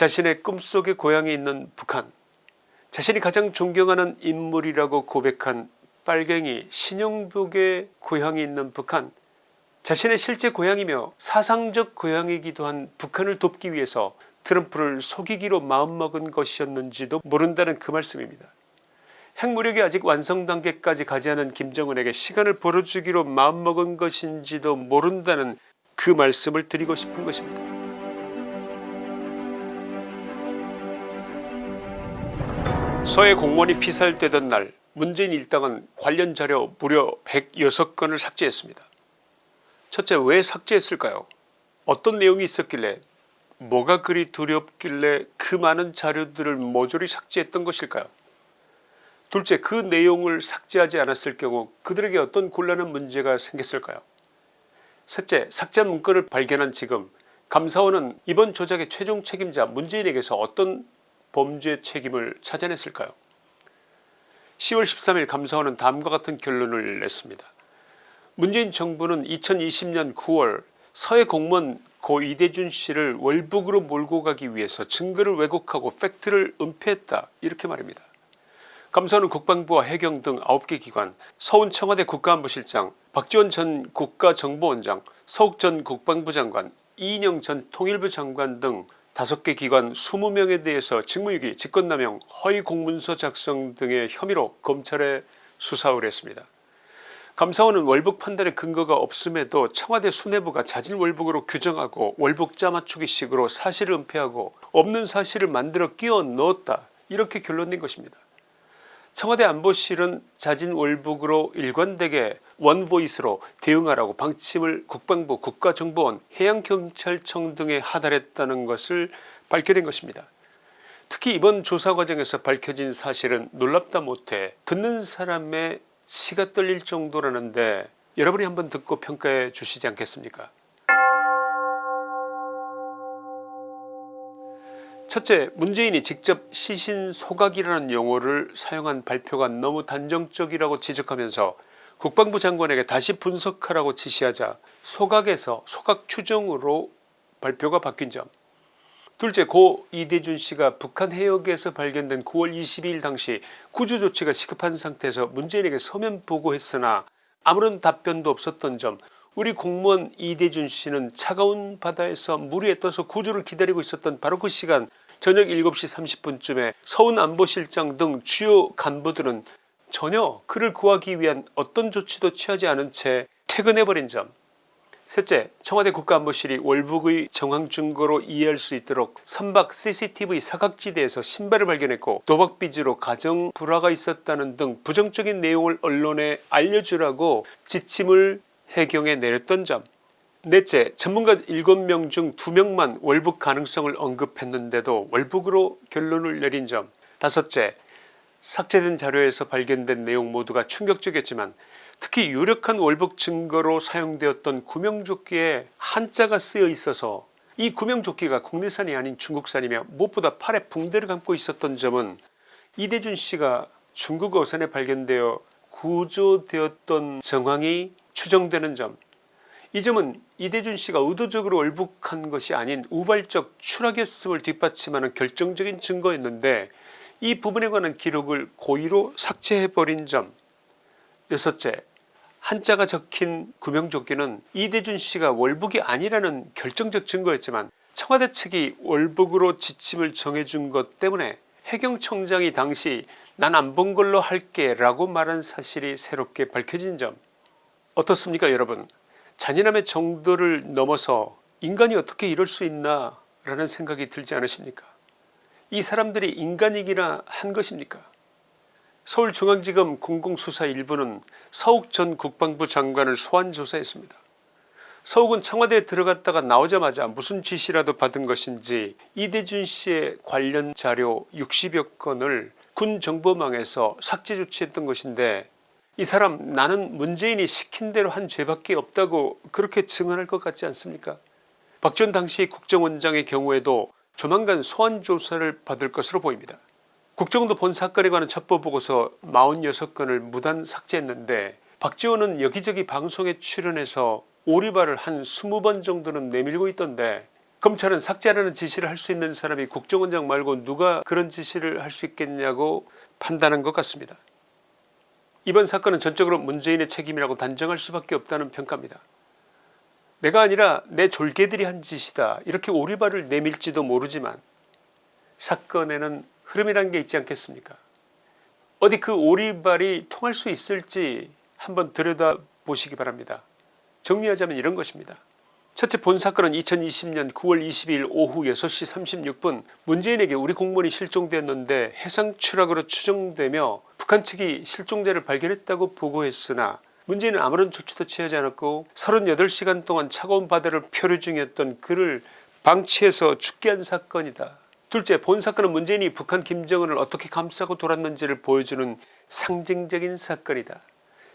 자신의 꿈속의 고향이 있는 북한 자신이 가장 존경하는 인물이라고 고백한 빨갱이 신영복의 고향이 있는 북한 자신의 실제 고향이며 사상적 고향이기도 한 북한을 돕기 위해서 트럼프를 속이기로 마음먹은 것이었는지도 모른다는 그 말씀입니다. 핵무력이 아직 완성 단계까지 가지 않은 김정은에게 시간을 벌어주기로 마음먹은 것인지도 모른다는 그 말씀을 드리고 싶은 것입니다. 서해 공무원이 피살되던 날 문재인 일당은 관련 자료 무려 106건을 삭제했습니다. 첫째 왜 삭제했을까요? 어떤 내용이 있었길래 뭐가 그리 두렵길래 그 많은 자료들을 모조리 삭제했던 것일까요? 둘째 그 내용을 삭제하지 않았을 경우 그들에게 어떤 곤란한 문제가 생겼을까요? 셋째 삭제 문건을 발견한 지금 감사원은 이번 조작의 최종 책임자 문재인에게서 어떤 범죄 책임을 찾아냈을까요 10월 13일 감사원은 다음과 같은 결론을 냈습니다. 문재인 정부는 2020년 9월 서해 공무원 고 이대준 씨를 월북으로 몰고 가기 위해서 증거를 왜곡하고 팩트를 은폐했다 이렇게 말입니다. 감사원은 국방부와 해경 등 9개 기관 서훈 청와대 국가안보실장 박지원 전 국가정보원장 서욱 전 국방부 장관 이인영 전 통일부 장관 등 5개 기관 20명에 대해서 직무유기 직권남용 허위 공문서 작성 등의 혐의로 검찰에 수사 의뢰했습니다. 감사원은 월북 판단의 근거가 없음에도 청와대 수뇌부가 자진 월북으로 규정하고 월북 짜맞추기식으로 사실을 은폐하고 없는 사실을 만들어 끼워 넣었다 이렇게 결론 낸 것입니다. 청와대 안보실은 자진 월북으로 일관되게 원보이스로 대응하라고 방침을 국방부 국가정보원 해양경찰청 등에 하달했다는 것을 밝혀낸 것입니다. 특히 이번 조사 과정에서 밝혀진 사실은 놀랍다 못해 듣는 사람의 치가 떨릴 정도라는데 여러분이 한번 듣고 평가해 주시지 않겠습니까 첫째 문재인이 직접 시신소각이라는 용어를 사용한 발표가 너무 단정적이라고 지적하면서 국방부 장관에게 다시 분석하라고 지시하자 소각에서 소각 추정으로 발표가 바뀐 점. 둘째 고 이대준 씨가 북한 해역에서 발견된 9월 22일 당시 구조조치가 시급한 상태에서 문재인에게 서면 보고했으나 아무런 답변도 없었던 점. 우리 공무원 이대준 씨는 차가운 바다에서 무리에 떠서 구조를 기다리고 있었던 바로 그 시간 저녁 7시 30분쯤에 서훈 안보실장 등 주요 간부들은 전혀 그를 구하기 위한 어떤 조치도 취하지 않은 채 퇴근해버린 점. 셋째 청와대 국가안보실이 월북의 정황 증거로 이해할 수 있도록 선박 cctv 사각지대에서 신발을 발견했고 도박비즈로 가정 불화가 있었다는 등 부정적인 내용을 언론에 알려주라고 지침을 해경에 내렸던 점. 넷째 전문가 7명 중 2명만 월북 가능성을 언급했는데도 월북으로 결론을 내린 점. 다섯째 삭제된 자료에서 발견된 내용 모두가 충격적이었지만 특히 유력한 월북 증거로 사용되었던 구명조끼에 한자가 쓰여 있어서 이 구명조끼가 국내산이 아닌 중국산이며 무엇보다 팔에 붕대를 감고 있었던 점은 이대준 씨가 중국 어선에 발견되어 구조되었던 정황이 추정되는 점. 이 점은 이대준 씨가 의도적으로 월북한 것이 아닌 우발적 추락했음을 뒷받침하는 결정적인 증거였는데 이 부분에 관한 기록을 고의로 삭제해버린 점. 여섯째 한자가 적힌 구명조끼는 이대준 씨가 월북이 아니라는 결정적 증거였지만 청와대 측이 월북으로 지침을 정해준 것 때문에 해경청장이 당시 난 안 본 걸로 할게 라고 말한 사실이 새롭게 밝혀진 점. 어떻습니까 여러분? 잔인함의 정도를 넘어서 인간이 어떻게 이럴 수 있나 라는 생각이 들지 않으십니까 이 사람들이 인간이기나 한 것입니까 서울중앙지검 공공수사 일부는 서욱 전 국방부 장관을 소환조사했습니다. 서욱은 청와대에 들어갔다가 나오자마자 무슨 지시라도 받은 것인지 이대준 씨의 관련 자료 60여 건을 군 정보망에서 삭제 조치했던 것인데 이 사람 나는 문재인이 시킨 대로 한 죄밖에 없다고 그렇게 증언할 것 같지 않습니까 박지원 당시 국정원장의 경우에도 조만간 소환조사를 받을 것으로 보입니다. 국정원도 본 사건에 관한 첩보 보고서 46건을 무단 삭제했는데 박지원은 여기저기 방송에 출연해서 오리발을 한 20번 정도는 내밀고 있던데 검찰은 삭제하라는 지시를 할 수 있는 사람이 국정원장 말고 누가 그런 지시를 할 수 있겠냐고 판단한 것 같습니다. 이번 사건은 전적으로 문재인의 책임이라고 단정할 수밖에 없다는 평가입니다. 내가 아니라 내 졸개들이 한 짓이다 이렇게 오리발을 내밀지도 모르지만 사건에는 흐름이란 게 있지 않겠습니까 어디 그 오리발이 통할 수 있을지 한번 들여다보시기 바랍니다. 정리하자면 이런 것입니다. 첫째 본 사건은 2020년 9월 22일 오후 6시 36분 문재인에게 우리 공무원이 실종되었는데 해상 추락으로 추정되며 북한 측이 실종자를 발견했다고 보고했으나 문재인은 아무런 조치도 취하지 않았고 38시간 동안 차가운 바다를 표류 중이었던 그를 방치해서 죽게 한 사건이다. 둘째 본 사건은 문재인이 북한 김정은을 어떻게 감싸고 돌았는지를 보여주는 상징적인 사건이다.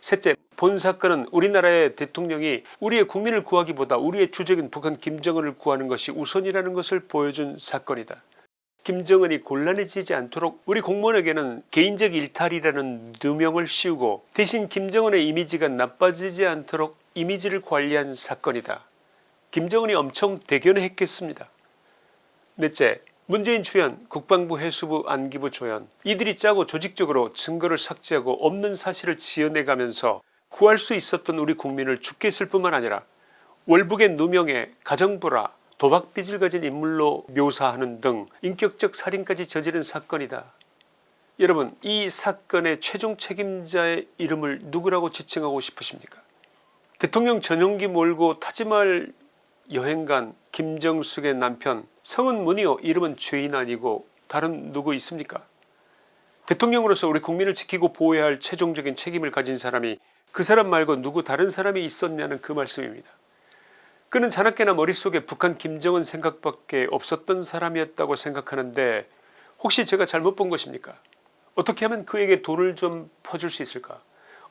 셋째 본 사건은 우리나라의 대통령이 우리의 국민을 구하기보다 우리의 주적인 북한 김정은을 구하는 것이 우선이라는 것을 보여준 사건이다. 김정은이 곤란해지지 않도록 우리 공무원에게는 개인적 일탈이라는 누명을 씌우고 대신 김정은의 이미지가 나빠지지 않도록 이미지를 관리한 사건이다. 김정은이 엄청 대견했겠습니다. 넷째 문재인 주연 국방부 해수부 안기부 조연 이들이 짜고 조직적으로 증거를 삭제하고 없는 사실을 지어내가면서 구할 수 있었던 우리 국민을 죽게 했을 뿐만 아니라 월북의 누명에 가정부라 도박빚을 가진 인물로 묘사하는 등 인격적 살인까지 저지른 사건이다. 여러분 이 사건의 최종 책임자의 이름을 누구라고 지칭하고 싶으십니까 대통령 전용기 몰고 타지말 여행간 김정숙의 남편 성은 문이요 이름은 죄인 아니고 다른 누구 있습니까 대통령으로서 우리 국민을 지키고 보호해야 할 최종적인 책임을 가진 사람이 그 사람 말고 누구 다른 사람이 있었냐는 그 말씀입니다. 그는 자나깨나 머릿속에 북한 김정은 생각밖에 없었던 사람이었다고 생각하는데 혹시 제가 잘못 본 것입니까 어떻게 하면 그에게 돈을 좀 퍼줄 수 있을까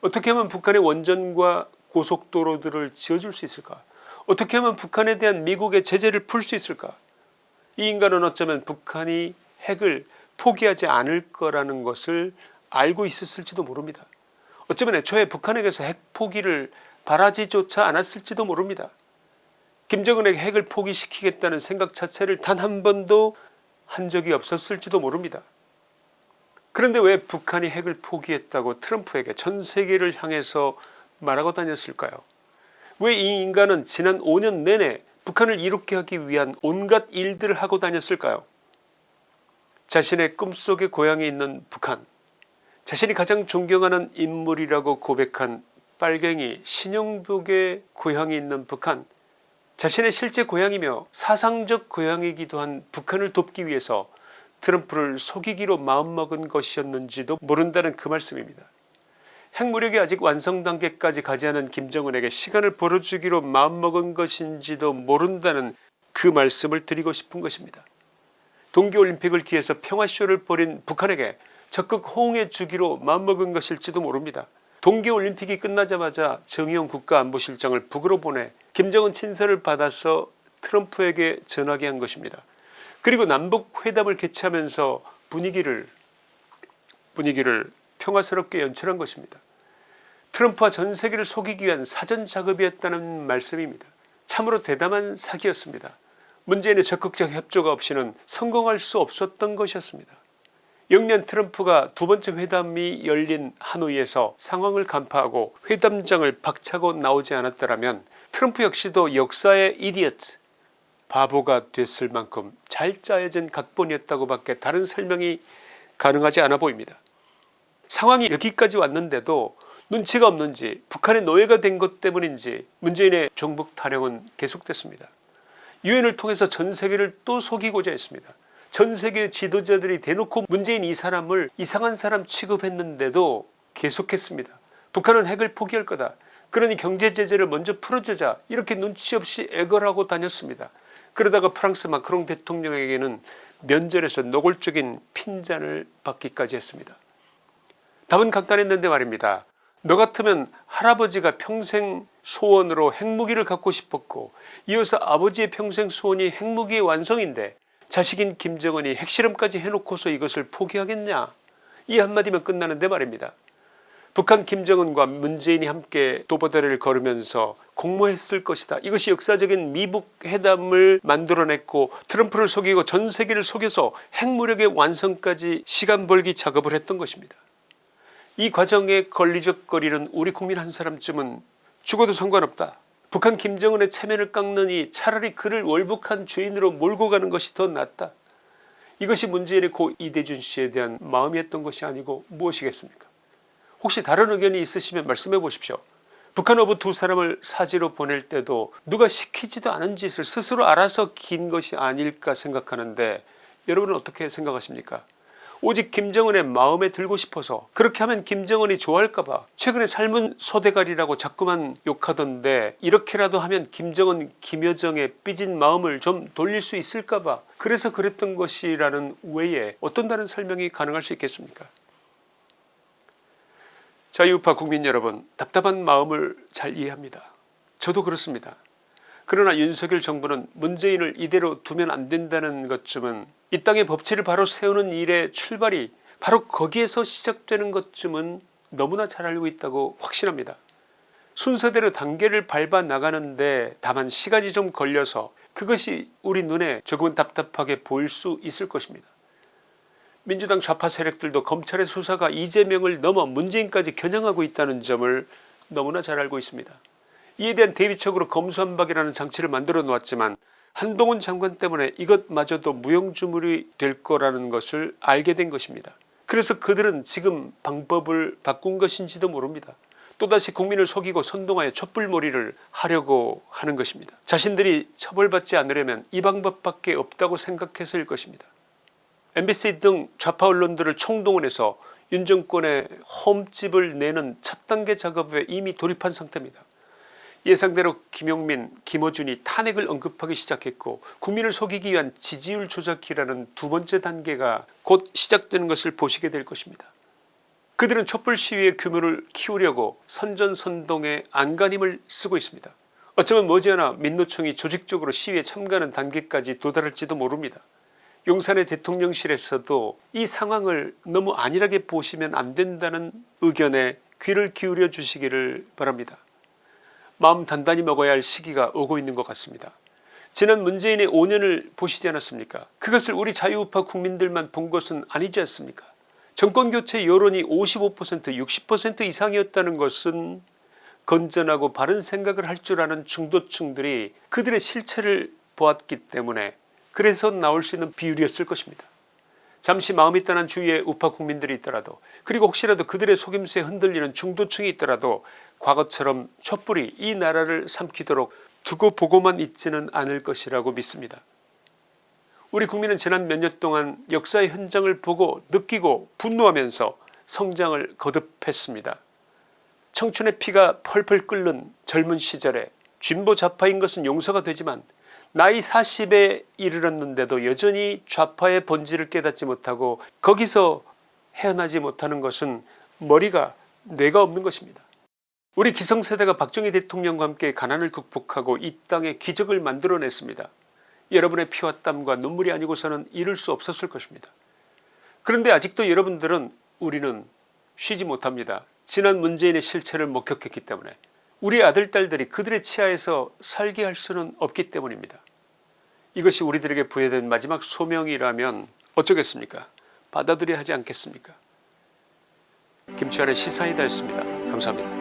어떻게 하면 북한의 원전과 고속도로들을 지어줄 수 있을까 어떻게 하면 북한에 대한 미국의 제재를 풀 수 있을까 이 인간은 어쩌면 북한이 핵을 포기하지 않을 거라는 것을 알고 있었을지도 모릅니다. 어쩌면 애초에 북한에게서 핵 포기를 바라지조차 않았을지도 모릅니다. 김정은에게 핵을 포기시키겠다는 생각 자체를 단 한 번도 한 적이 없었을지도 모릅니다. 그런데 왜 북한이 핵을 포기했다고 트럼프에게 전세계를 향해서 말하고 다녔을까요 왜 이 인간은 지난 5년 내내 북한을 이롭게 하기 위한 온갖 일들을 하고 다녔을까요 자신의 꿈속의 고향에 있는 북한 자신이 가장 존경하는 인물이라고 고백한 빨갱이 신영복의 고향이 있는 북한 자신의 실제 고향이며 사상적 고향이기도 한 북한을 돕기 위해서 트럼프를 속이기로 마음먹은 것이었는지도 모른다는 그 말씀입니다. 핵무력이 아직 완성 단계까지 가지 않은 김정은에게 시간을 벌어주기로 마음먹은 것인지도 모른다는 그 말씀을 드리고 싶은 것입니다. 동계올림픽을 기해서 평화쇼를 벌인 북한에게 적극 호응해 주기로 마음먹은 것일지도 모릅니다. 동계올림픽이 끝나자마자 정의용 국가안보실장을 북으로 보내 김정은 친서를 받아서 트럼프에게 전하게 한 것입니다. 그리고 남북회담을 개최하면서 분위기를 분위기를 평화스럽게 연출한 것입니다. 트럼프와 전세계를 속이기 위한 사전작업이었다는 말씀입니다. 참으로 대담한 사기였습니다. 문재인의 적극적 협조가 없이는 성공할 수 없었던 것이었습니다. 영년 트럼프가 두 번째 회담이 열린 하노이에서 상황을 간파하고 회담장을 박차고 나오지 않았더라면 트럼프 역시도 역사의 이디어트 바보가 됐을 만큼 잘 짜여진 각본이었다고 밖에 다른 설명이 가능하지 않아 보입니다. 상황이 여기까지 왔는데도 눈치가 없는지 북한의 노예가 된 것 때문인지 문재인의 정북 타령은 계속됐습니다. 유엔을 통해서 전 세계를 또 속이고자 했습니다. 전 세계 지도자들이 대놓고 문재인 이 사람을 이상한 사람 취급했는데도 계속했습니다. 북한은 핵을 포기할 거다. 그러니 경제제재를 먼저 풀어주자 이렇게 눈치 없이 애걸하고 다녔습니다. 그러다가 프랑스 마크롱 대통령에게는 면전에서 노골적인 핀잔을 받기까지 했습니다. 답은 간단했는데 말입니다. 너 같으면 할아버지가 평생 소원으로 핵무기를 갖고 싶었고 이어서 아버지의 평생 소원이 핵무기의 완성인데 자식인 김정은이 핵실험까지 해놓고서 이것을 포기하겠냐 이 한마디면 끝나는데 말입니다. 북한 김정은과 문재인이 함께 도보다리를 걸으면서 공모했을 것이다. 이것이 역사적인 미북 회담을 만들어냈고 트럼프를 속이고 전 세계를 속여서 핵무력의 완성까지 시간 벌기 작업을 했던 것입니다. 이 과정에 걸리적거리는 우리 국민 한 사람쯤은 죽어도 상관없다. 북한 김정은의 체면을 깎느니 차라리 그를 월북한 주인으로 몰고 가는 것이 더 낫다. 이것이 문재인의 고 이대준 씨에 대한 마음이었던 것이 아니고 무엇이겠습니까 혹시 다른 의견이 있으시면 말씀해 보십시오. 북한 어부 두 사람을 사지로 보낼 때도 누가 시키지도 않은 짓을 스스로 알아서 긴 것이 아닐까 생각하는데 여러분은 어떻게 생각하십니까 오직 김정은의 마음에 들고 싶어서 그렇게 하면 김정은이 좋아할까봐 최근에 삶은 소대가리라고 자꾸만 욕하던데 이렇게라도 하면 김정은 김여정의 삐진 마음을 좀 돌릴 수 있을까봐 그래서 그랬던 것이라는 외에 어떤 다른 설명이 가능할 수 있겠습니까 자유우파 국민 여러분 답답한 마음을 잘 이해합니다. 저도 그렇습니다. 그러나 윤석열 정부는 문재인을 이대로 두면 안 된다는 것쯤은 이 땅의 법치를 바로 세우는 일의 출발이 바로 거기에서 시작되는 것쯤은 너무나 잘 알고 있다고 확신합니다. 순서대로 단계를 밟아 나가는데 다만 시간이 좀 걸려서 그것이 우리 눈에 조금은 답답하게 보일 수 있을 것입니다. 민주당 좌파 세력들도 검찰의 수사가 이재명을 넘어 문재인까지 겨냥하고 있다는 점을 너무나 잘 알고 있습니다. 이에 대한 대비책으로 검수한박이라는 장치를 만들어 놓았지만 한동훈 장관 때문에 이것마저도 무용주물이 될 거라는 것을 알게 된 것입니다. 그래서 그들은 지금 방법을 바꾼 것인지도 모릅니다. 또다시 국민을 속이고 선동하여 촛불몰이를 하려고 하는 것입니다. 자신들이 처벌받지 않으려면 이 방법밖에 없다고 생각해서일 것입니다. MBC 등 좌파 언론들을 총동원해서 윤 정권의 홈집을 내는 첫 단계 작업에 이미 돌입한 상태입니다. 예상대로 김용민 김어준이 탄핵을 언급하기 시작했고 국민을 속이기 위한 지지율 조작이라는 두 번째 단계가 곧 시작되는 것을 보시게 될 것입니다. 그들은 촛불 시위의 규모를 키우려고 선전선동의 안간힘을 쓰고 있습니다. 어쩌면 머지않아 민노총이 조직적으로 시위에 참가하는 단계까지 도달할지도 모릅니다. 용산의 대통령실에서도 이 상황을 너무 안일하게 보시면 안된다는 의견에 귀를 기울여 주시기를 바랍니다. 마음 단단히 먹어야 할 시기가 오고 있는 것 같습니다. 지난 문재인의 5년을 보시지 않았습니까 그것을 우리 자유우파 국민들만 본 것은 아니지 않습니까 정권교체 여론이 55% 60% 이상이었다는 것은 건전하고 바른 생각을 할 줄 아는 중도층들이 그들의 실체를 보았기 때문에 그래서 나올 수 있는 비율이었을 것입니다. 잠시 마음이 떠난 주위에 우파 국민들이 있더라도 그리고 혹시라도 그들의 속임수에 흔들리는 중도층이 있더라도 과거처럼 촛불이 이 나라를 삼키도록 두고 보고만 있지는 않을 것이라고 믿습니다. 우리 국민은 지난 몇 년 동안 역사의 현장을 보고 느끼고 분노하면서 성장을 거듭했습니다. 청춘의 피가 펄펄 끓는 젊은 시절에 진보 좌파인 것은 용서가 되지만 나이 40에 이르렀는데도 여전히 좌파의 본질을 깨닫지 못하고 거기서 헤어나지 못하는 것은 머리가 뇌가 없는 것입니다. 우리 기성세대가 박정희 대통령과 함께 가난을 극복하고 이 땅에 기적을 만들어냈습니다. 여러분의 피와 땀과 눈물이 아니고서는 이룰 수 없었을 것입니다. 그런데 아직도 여러분들은 우리는 쉬지 못합니다. 지난 문재인의 실체를 목격했기 때문에 우리 아들 딸들이 그들의 치하에서 살게 할 수는 없기 때문입니다. 이것이 우리들에게 부여된 마지막 소명이라면 어쩌겠습니까 받아들여야 하지 않겠습니까 김치환의 시사이다였습니다. 감사합니다.